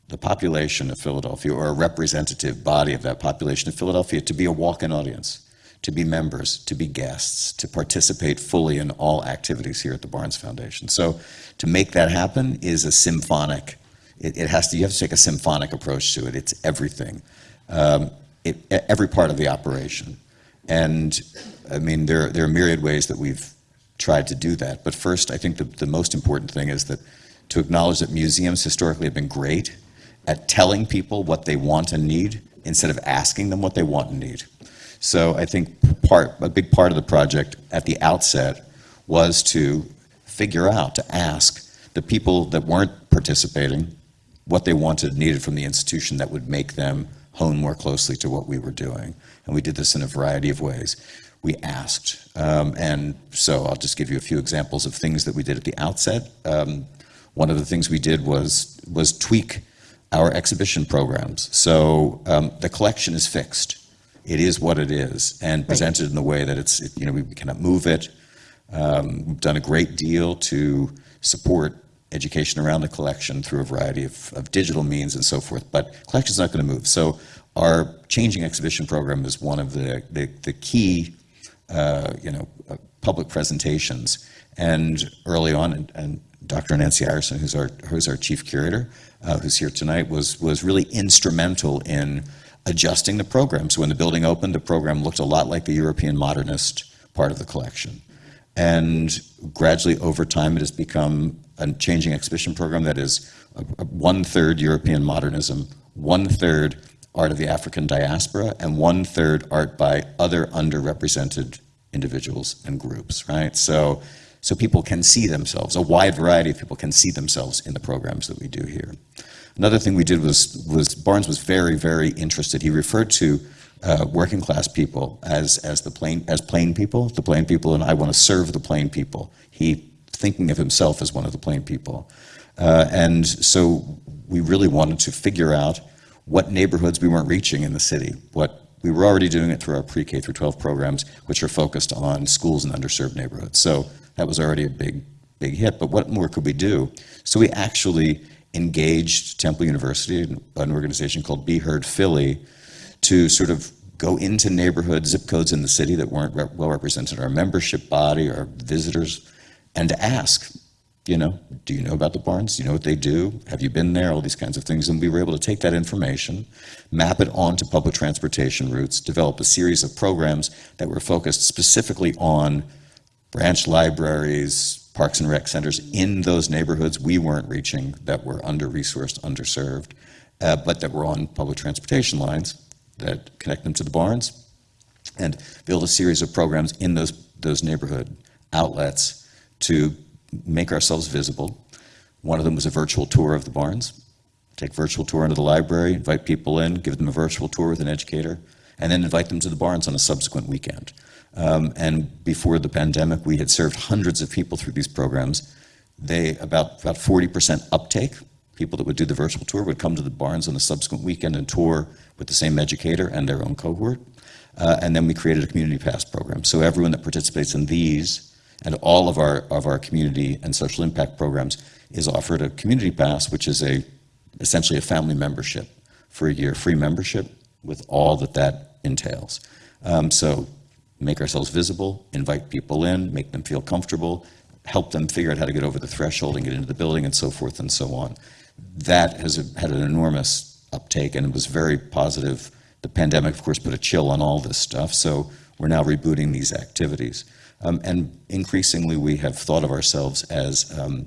the population of Philadelphia or a representative body of that population of Philadelphia to be a walk-in audience, to be members, to be guests, to participate fully in all activities here at the Barnes Foundation. So to make that happen is a symphonic, it, it has to, you have to take a symphonic approach to it. It's everything, um, it, every part of the operation. And I mean, there, there are myriad ways that we've tried to do that. But first, I think the, the most important thing is that to acknowledge that museums historically have been great at telling people what they want and need instead of asking them what they want and need. So I think part, a big part of the project at the outset was to figure out, to ask the people that weren't participating what they wanted and needed from the institution that would make them hone more closely to what we were doing. And we did this in a variety of ways. We asked, um, and so I'll just give you a few examples of things that we did at the outset. Um, one of the things we did was, was tweak our exhibition programs. So um, the collection is fixed. It is what it is and presented in the way that it's, it, you know, we cannot move it. Um, we've done a great deal to support education around the collection through a variety of, of digital means and so forth, but collection's not going to move. So our changing exhibition program is one of the, the, the key, uh, you know, uh, public presentations. And early on, and, and Dr. Nancy Ireson, who's our, who's our chief curator, uh, who's here tonight, was, was really instrumental in adjusting the program. So when the building opened, the program looked a lot like the European modernist part of the collection. And gradually over time, it has become a changing exhibition program that is one-third European modernism, one-third art of the African diaspora, and one-third art by other underrepresented individuals and groups, right? So, so people can see themselves, a wide variety of people can see themselves in the programs that we do here. Another thing we did was, was Barnes was very, very interested. He referred to uh, working class people as, as the plain, as plain people, the plain people, and I want to serve the plain people. He thinking of himself as one of the plain people. Uh, and so we really wanted to figure out what neighborhoods we weren't reaching in the city. What we were already doing it through our pre-K through 12 programs, which are focused on schools in underserved neighborhoods. So that was already a big, big hit. But what more could we do? So we actually engaged Temple University, an organization called Be Heard Philly, to sort of go into neighborhood zip codes in the city that weren't re- well represented our membership body, our visitors, and to ask, you know, do you know about the Barnes? Do you know what they do? Have you been there? All these kinds of things. And we were able to take that information, map it onto public transportation routes, develop a series of programs that were focused specifically on branch libraries, parks and rec centers in those neighborhoods we weren't reaching that were under-resourced, underserved, uh, but that were on public transportation lines that connect them to the Barnes, and build a series of programs in those, those neighborhood outlets to make ourselves visible. One of them was a virtual tour of the Barnes. Take virtual tour into the library, invite people in, give them a virtual tour with an educator, and then invite them to the Barnes on a subsequent weekend. Um, and before the pandemic, we had served hundreds of people through these programs. They, about, about 40% uptake, people that would do the virtual tour would come to the Barnes on a subsequent weekend and tour with the same educator and their own cohort. Uh, and then we created a community pass program. So everyone that participates in these and all of our, of our community and social impact programs is offered a community pass, which is a, essentially a family membership for a year, free membership with all that that entails. Um, so make ourselves visible, invite people in, make them feel comfortable, help them figure out how to get over the threshold and get into the building and so forth and so on. That has had an enormous uptake and it was very positive. The pandemic, of course, put a chill on all this stuff, so we're now rebooting these activities. Um, and increasingly, we have thought of ourselves as, um,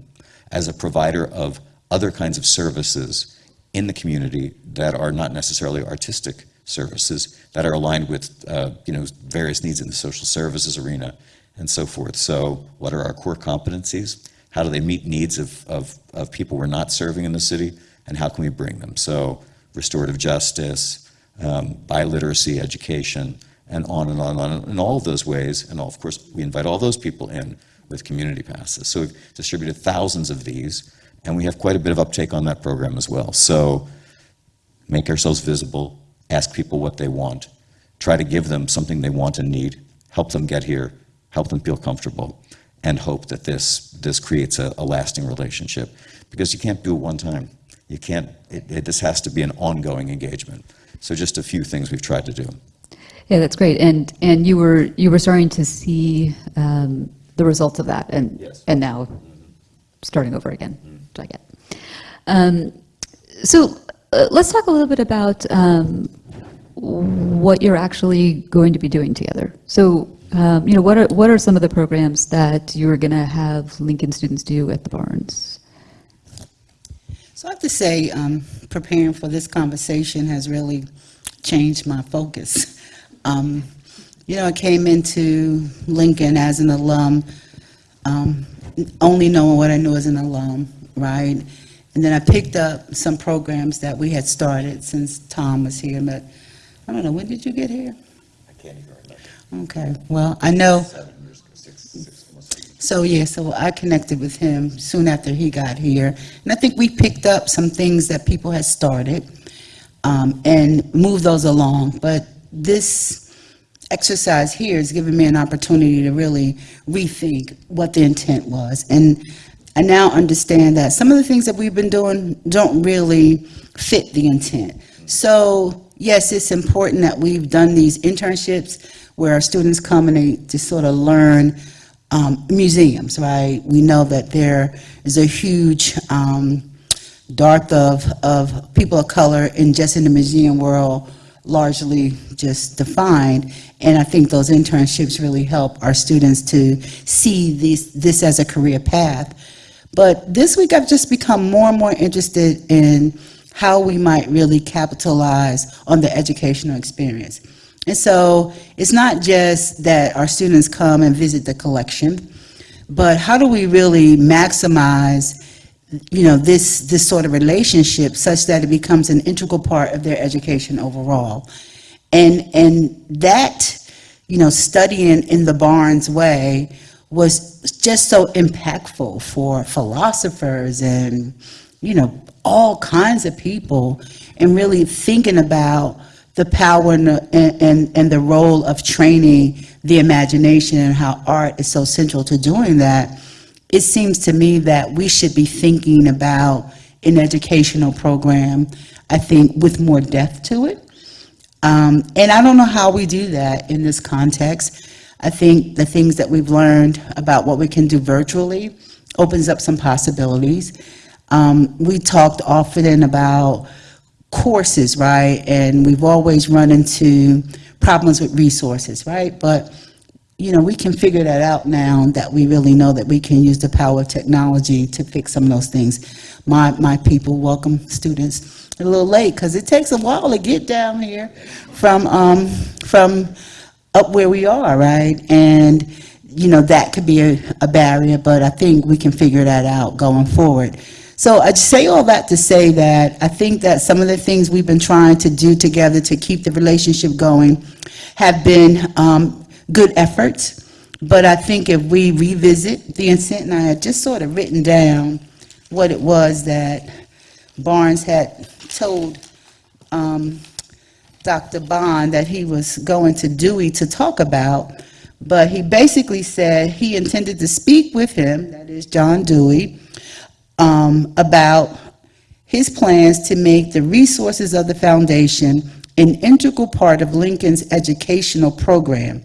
as a provider of other kinds of services in the community that are not necessarily artistic services, that are aligned with uh, you know, various needs in the social services arena and so forth. So what are our core competencies? How do they meet needs of, of, of people we're not serving in the city? And how can we bring them? So restorative justice, um, biliteracy education, and on and on and on in all of those ways. And all, of course, we invite all those people in with community passes. So we've distributed thousands of these, and we have quite a bit of uptake on that program as well. So make ourselves visible, ask people what they want, try to give them something they want and need, help them get here, help them feel comfortable, and hope that this, this creates a, a lasting relationship. Because you can't do it one time. You can't, it, it, this has to be an ongoing engagement. So just a few things we've tried to do. Yeah, that's great. And, and you were, you were starting to see um, the results of that and, Yes. and now starting over again, which I get. Um, So uh, let's talk a little bit about um, what you're actually going to be doing together. So, um, you know, what are, what are some of the programs that you're going to have Lincoln students do at the Barnes? So I have to say, um, preparing for this conversation has really changed my focus. <laughs> Um, you know, I came into Lincoln as an alum, um, only knowing what I knew as an alum, right? And then I picked up some programs that we had started since Tom was here, but I don't know, when did you get here? I can't even remember. Okay, well, I know, Seven years, six, six, so yeah, so I connected with him soon after he got here. And I think we picked up some things that people had started um, and moved those along. But this exercise here has given me an opportunity to really rethink what the intent was. And I now understand that some of the things that we've been doing don't really fit the intent. So yes, it's important that we've done these internships where our students come and they just sort of learn um, museums, right? We know that there is a huge um, dearth of, of people of color in just in the museum world, largely just defined. And I think those internships really help our students to see these, this as a career path. But this week, I've just become more and more interested in how we might really capitalize on the educational experience. And so it's not just that our students come and visit the collection, but how do we really maximize you know, this, this sort of relationship such that it becomes an integral part of their education overall. And, and that, you know, studying in the Barnes way was just so impactful for philosophers and, you know, all kinds of people and really thinking about the power and, and- and the role of training the imagination and how art is so central to doing that it seems to me that we should be thinking about an educational program, I think, with more depth to it. Um, and I don't know how we do that in this context. I think the things that we've learned about what we can do virtually opens up some possibilities. Um, we talked often about courses, right? And we've always run into problems with resources, right? But, you know, we can figure that out now that we really know that we can use the power of technology to fix some of those things. My, my people welcome students a little late because it takes a while to get down here from, um, from up where we are, right? And, you know, that could be a, a barrier, but I think we can figure that out going forward. So I say all that to say that I think that some of the things we've been trying to do together to keep the relationship going have been um, good efforts. But I think if we revisit, Vincent and I had just sort of written down what it was that Barnes had told um, Dr. Bond that he was going to Dewey to talk about, but he basically said he intended to speak with him, that is John Dewey, um, about his plans to make the resources of the foundation an integral part of Lincoln's educational program.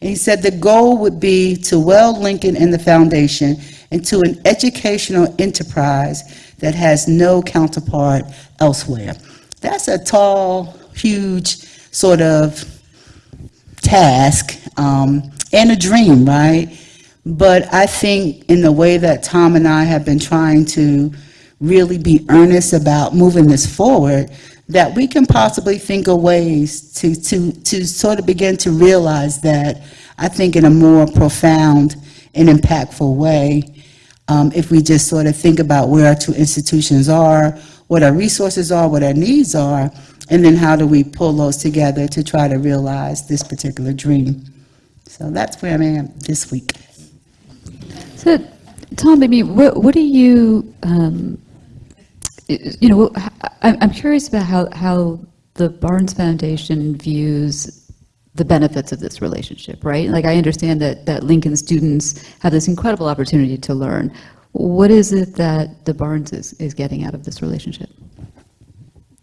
And he said the goal would be to weld Lincoln and the foundation into an educational enterprise that has no counterpart elsewhere. That's a tall, huge sort of task um, and a dream, right? But I think in the way that Tom and I have been trying to really be earnest about moving this forward, that we can possibly think of ways to, to, to sort of begin to realize that, I think in a more profound and impactful way, um, if we just sort of think about where our two institutions are, what our resources are, what our needs are, and then how do we pull those together to try to realize this particular dream. So that's where I am this week. So, Tom, I mean, what, what do you, um, you know, I'm curious about how, how the Barnes Foundation views the benefits of this relationship, right? Like, I understand that, that Lincoln students have this incredible opportunity to learn. What is it that the Barnes is, is getting out of this relationship?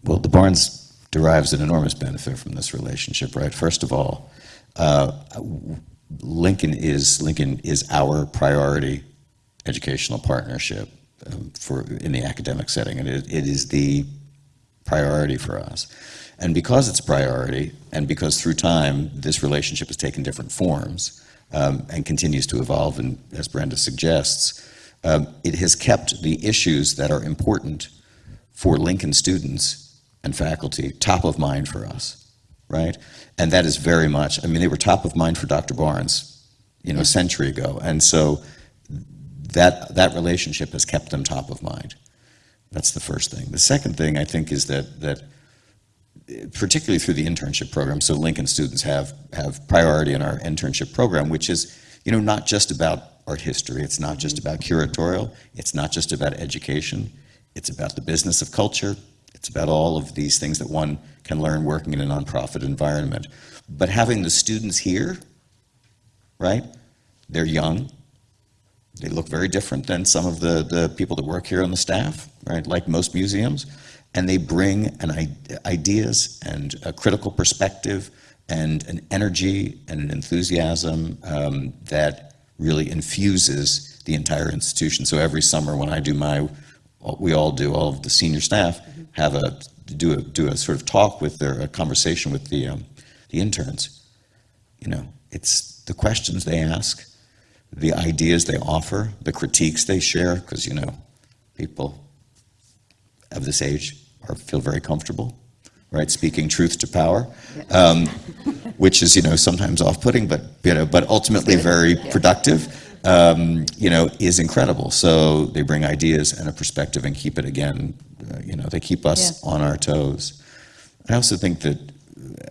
Well, the Barnes derives an enormous benefit from this relationship, right? First of all, uh, Lincoln is Lincoln is our priority educational partnership um, for in the academic setting, and it, it is the priority for us. And because it's a priority, and because through time this relationship has taken different forms um, and continues to evolve, and as Brenda suggests, um, it has kept the issues that are important for Lincoln students and faculty top of mind for us, right? And that is very much, I mean, they were top of mind for Dr. Barnes, you know, a century ago. And so that, that relationship has kept them top of mind. That's the first thing. The second thing, I think, is that, that particularly through the internship program, so Lincoln students have, have priority in our internship program, which is, you know, not just about art history, it's not just mm-hmm. about curatorial, it's not just about education, it's about the business of culture, it's about all of these things that one can learn working in a nonprofit environment. But having the students here, right, they're young, they look very different than some of the, the people that work here on the staff, right, like most museums. And they bring an ideas and a critical perspective and an energy and an enthusiasm um, that really infuses the entire institution. So every summer when I do my, we all do, all of the senior staff have a, do a, do a sort of talk with their, a conversation with the, um, the interns. You know, it's the questions they ask, the ideas they offer, the critiques they share, because, you know, people of this age are, feel very comfortable, right, speaking truth to power, um, which is, you know, sometimes off-putting, but, you know, but ultimately very productive, um, you know, is incredible. So they bring ideas and a perspective and keep it again, you know, they keep us on our toes. I also think that,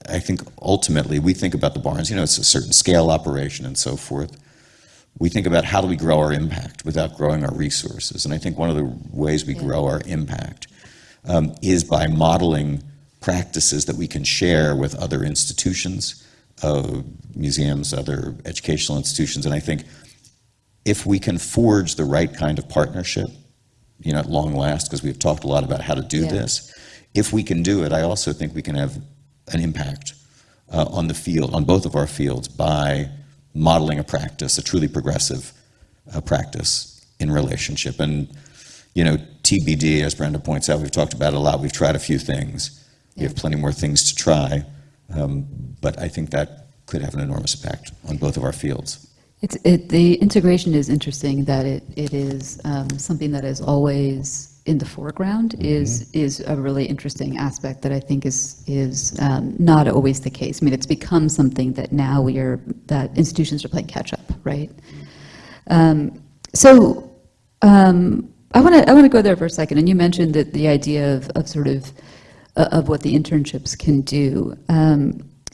I think ultimately, we think about the Barnes, you know, it's a certain scale operation and so forth we think about how do we grow our impact without growing our resources. And I think one of the ways we grow our impact um, is by modeling practices that we can share with other institutions, uh, museums, other educational institutions. And I think if we can forge the right kind of partnership, you know, at long last, because we've talked a lot about how to do Yeah. this, if we can do it, I also think we can have an impact uh, on the field, on both of our fields, by modeling a practice, a truly progressive uh, practice in relationship. And, you know, TBD, as Brenda points out, we've talked about it a lot. We've tried a few things. We have plenty more things to try. Um, but I think that could have an enormous impact on both of our fields. It's, it, the integration is interesting that it, it is um, something that is always in the foreground is, is a really interesting aspect that I think is, is um, not always the case. I mean, it's become something that now we are, that institutions are playing catch up, right? Um, so um, I want to I want to go there for a second. And you mentioned that the idea of, of sort of uh, of what the internships can do.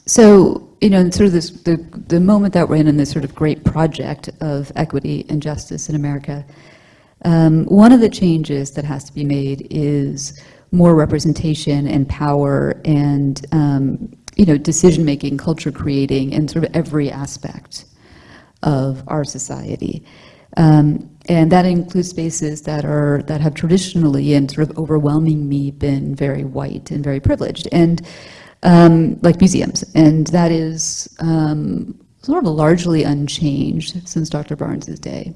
So you know, sort of this the the moment that we're in in this sort of great project of equity and justice in America. Um, one of the changes that has to be made is more representation and power and um, you know decision making, culture creating, and sort of every aspect of our society. Um, and that includes spaces that are that have traditionally and sort of overwhelming me been very white and very privileged, and um, like museums. And that is um, sort of largely unchanged since Dr. Barnes's day.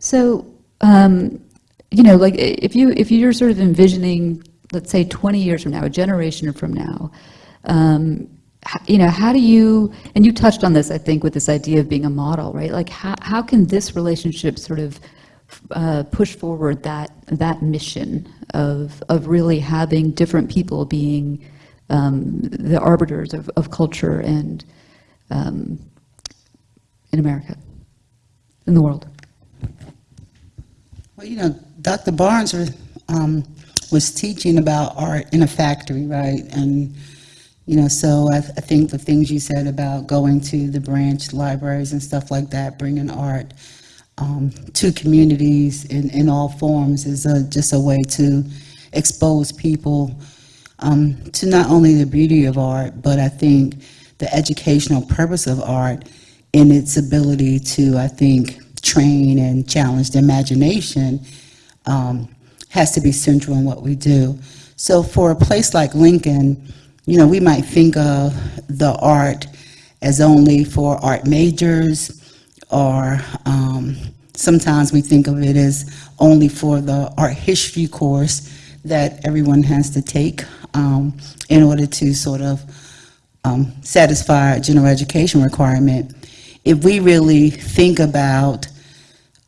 So, um, you know, like if you if you're sort of envisioning, let's say, 20 years from now, a generation from now, um, you know, how do you, and you touched on this, I think, with this idea of being a model, right? Like, how, how can this relationship sort of uh, push forward that, that mission of, of really having different people being um, the arbiters of, of culture and um, in America, in the world? Well, you know, Dr. Barnes was, um, was teaching about art in a factory, right? And, you know, so I, I think the things you said about going to the branch libraries and stuff like that, bringing art um, to communities in, in all forms is a, just a way to expose people um, to not only the beauty of art, but I think the educational purpose of art in its ability to, I think, train and challenge the imagination um, has to be central in what we do. So for a place like Lincoln, you know, we might think of the art as only for art majors, or um, sometimes we think of it as only for the art history course that everyone has to take um, in order to sort of um, satisfy our general education requirement. If we really think about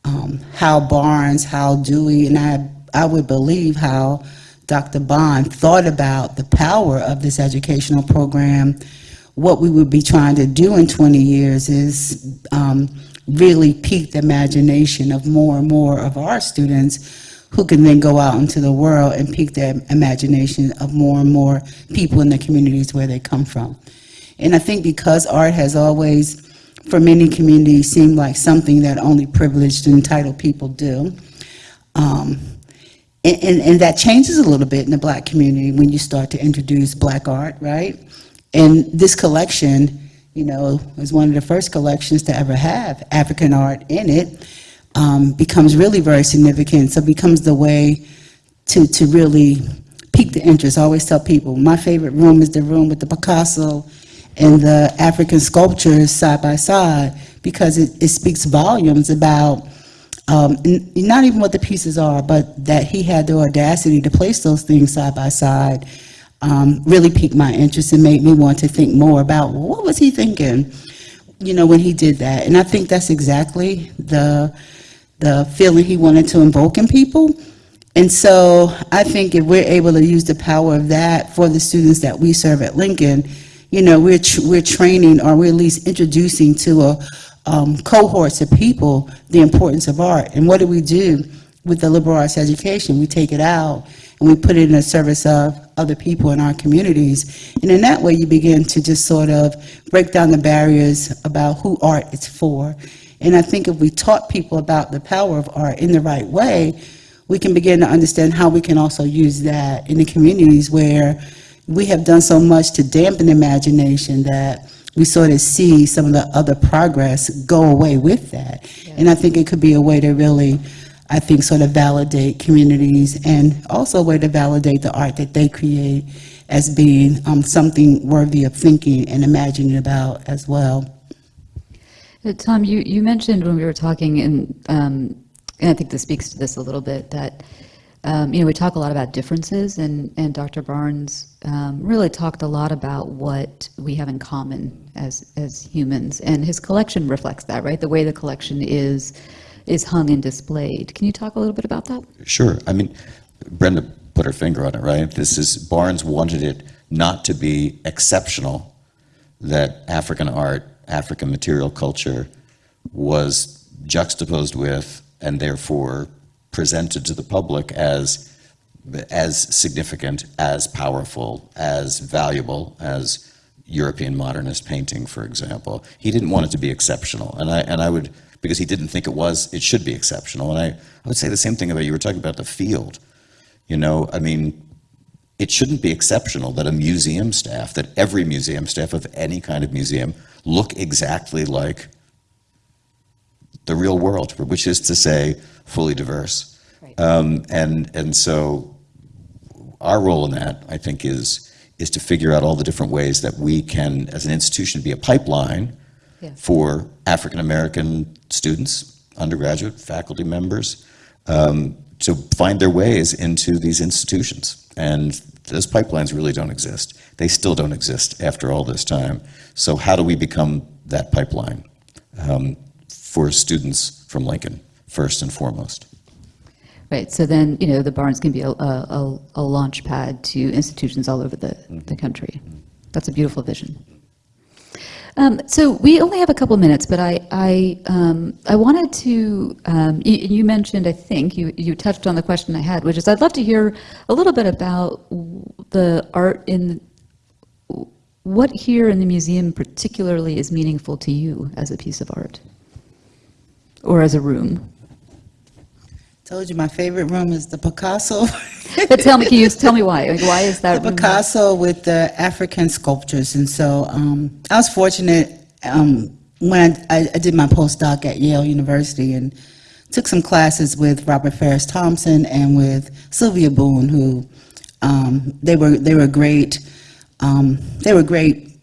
um, how Barnes, how Dewey, and I, I would believe how Dr. Bond thought about the power of this educational program, what we would be trying to do in 20 years is um, really pique the imagination of more and more of our students who can then go out into the world and pique the imagination of more and more people in the communities where they come from. And I think because art has always, for many communities, seemed like something that only privileged and entitled people do, um, and, and, and that changes a little bit in the black community when you start to introduce black art, right? And this collection, you know, was one of the first collections to ever have African art in it, um, becomes really very significant. So it becomes the way to, to really pique the interest. I always tell people, my favorite room is the room with the Picasso and the African sculptures side by side, because it, it speaks volumes about um, not even what the pieces are, but that he had the audacity to place those things side by side um, really piqued my interest and made me want to think more about what was he thinking, you know, when he did that. And I think that's exactly the the feeling he wanted to invoke in people. And so I think if we're able to use the power of that for the students that we serve at Lincoln, you know, we're we're training or we're at least introducing to a um, cohorts of people the importance of art. And what do we do with the liberal arts education? We take it out and we put it in the service of other people in our communities. And in that way, you begin to just sort of break down the barriers about who art is for. And I think if we taught people about the power of art in the right way, we can begin to understand how we can also use that in the communities where we have done so much to dampen imagination that we sort of see some of the other progress go away with that. And I think it could be a way to really, I think, sort of validate communities and also a way to validate the art that they create as being um, something worthy of thinking and imagining about as well. Uh, Tom, you, you mentioned when we were talking, and, um, and I think this speaks to this a little bit, that, um, you know, we talk a lot about differences, and, and Dr. Barnes um, really talked a lot about what we have in common as, as humans, and his collection reflects that, right? The way the collection is, is hung and displayed. Can you talk a little bit about that? Sure. I mean, Brenda put her finger on it, right? This is, Barnes wanted it not to be exceptional that African art, African material culture was juxtaposed with and therefore presented to the public as, as significant, as powerful, as valuable as European modernist painting, for example. He didn't want it to be exceptional. And I, and I would, because he didn't think it was, it should be exceptional. And I, I would say the same thing about, you were talking about the field. You know, I mean, it shouldn't be exceptional that a museum staff, that every museum staff of any kind of museum look exactly like the real world, which is to say, fully diverse. Right. Um, and, and so our role in that, I think, is, is to figure out all the different ways that we can, as an institution, be a pipeline Yeah. for African-American students, undergraduate faculty members, um, to find their ways into these institutions. And those pipelines really don't exist. They still don't exist after all this time. So how do we become that pipeline um, for students from Lincoln, first and foremost? Right, so then, you know, the Barnes can be a, a, a launch pad to institutions all over the, the country. That's a beautiful vision. Um, so we only have a couple minutes, but I, I, um, I wanted to, um, you, you mentioned, I think, you, you touched on the question I had, which is I'd love to hear a little bit about the art in, what here in the museum particularly is meaningful to you as a piece of art? Or as a room? Told you my favorite room is the Picasso. But tell me, can you tell me why? Like, why is that? The Picasso with the African sculptures, and so um, I was fortunate um, when I, I did my postdoc at Yale University and took some classes with Robert Farris Thompson and with Sylvia Boone, who um, they were they were great um, they were great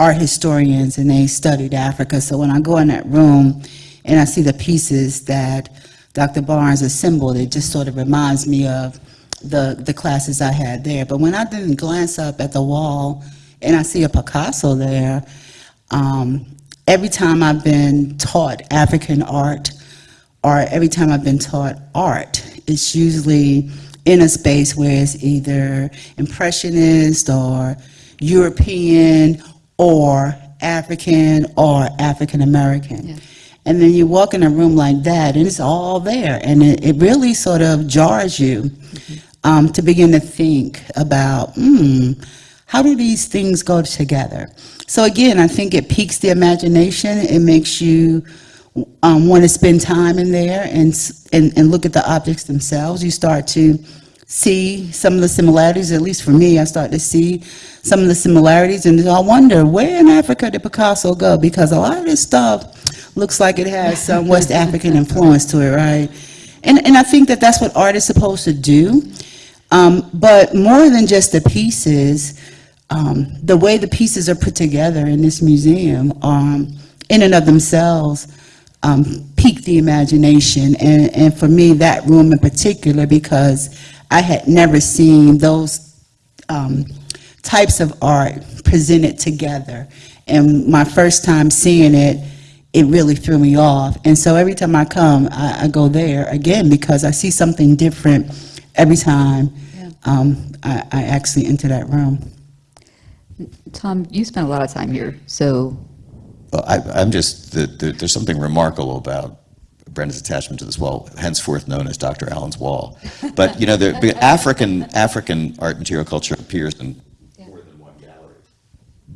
art historians and they studied Africa. So when I go in that room and I see the pieces that Dr. Barnes assembled, it just sort of reminds me of the, the classes I had there. But when I then glance up at the wall and I see a Picasso there, um, every time I've been taught African art, or every time I've been taught art, it's usually in a space where it's either impressionist or European or African or African American. Yeah. And then you walk in a room like that, and it's all there, and it, it really sort of jars you um, to begin to think about, hmm, how do these things go together? So again, I think it piques the imagination. It makes you um, want to spend time in there and, and and look at the objects themselves. You start to see some of the similarities. At least for me, I start to see some of the similarities, and I wonder where in Africa did Picasso go? Because a lot of this stuff looks like it has some West <laughs> African influence to it, right? And and I think that that's what art is supposed to do. Um, but more than just the pieces, um, the way the pieces are put together in this museum, um, in and of themselves, um, pique the imagination. And, and for me, that room in particular, because I had never seen those um, types of art presented together. And my first time seeing it, it really threw me off. And so every time I come, I, I go there again because I see something different every time Yeah. um, I, I actually enter that room. Tom, you spent a lot of time here, so, Well, I, I'm just, the, the, there's something remarkable about Brenda's attachment to this wall, henceforth known as Dr. Allen's wall. But, you know, the, African, African art material culture appears in more than one gallery.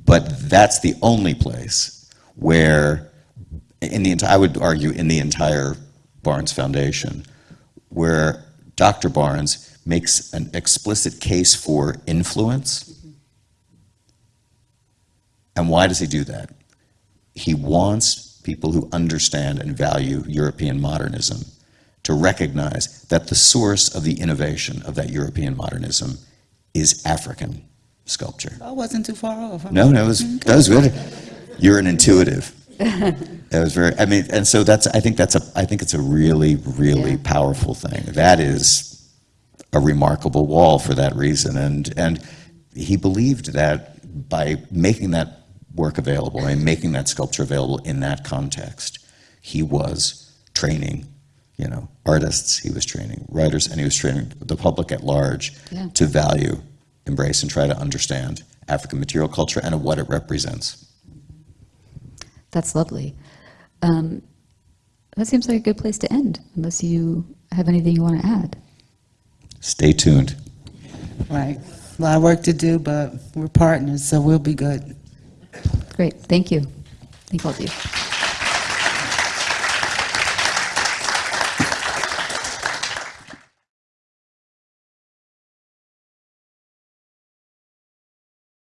But that's the only place where, in the I would argue, in the entire Barnes Foundation, where Dr. Barnes makes an explicit case for influence. And why does he do that? He wants people who understand and value European modernism to recognize that the source of the innovation of that European modernism is African. sculpture. I wasn't too far off. No, that was, that was good. You're an intuitive. That was very, I mean, and so that's, I think that's a, I think it's a really, really Yeah. powerful thing. That is a remarkable wall for that reason. And, and he believed that by making that work available and making that sculpture available in that context, he was training, you know, artists, he was training writers, and he was training the public at large Yeah. to value, embrace, and try to understand African material culture and what it represents. That's lovely. Um, That seems like a good place to end, unless you have anything you want to add. Stay tuned. Right. A lot of work to do, but we're partners, so we'll be good. Great, thank you. Thank all of you.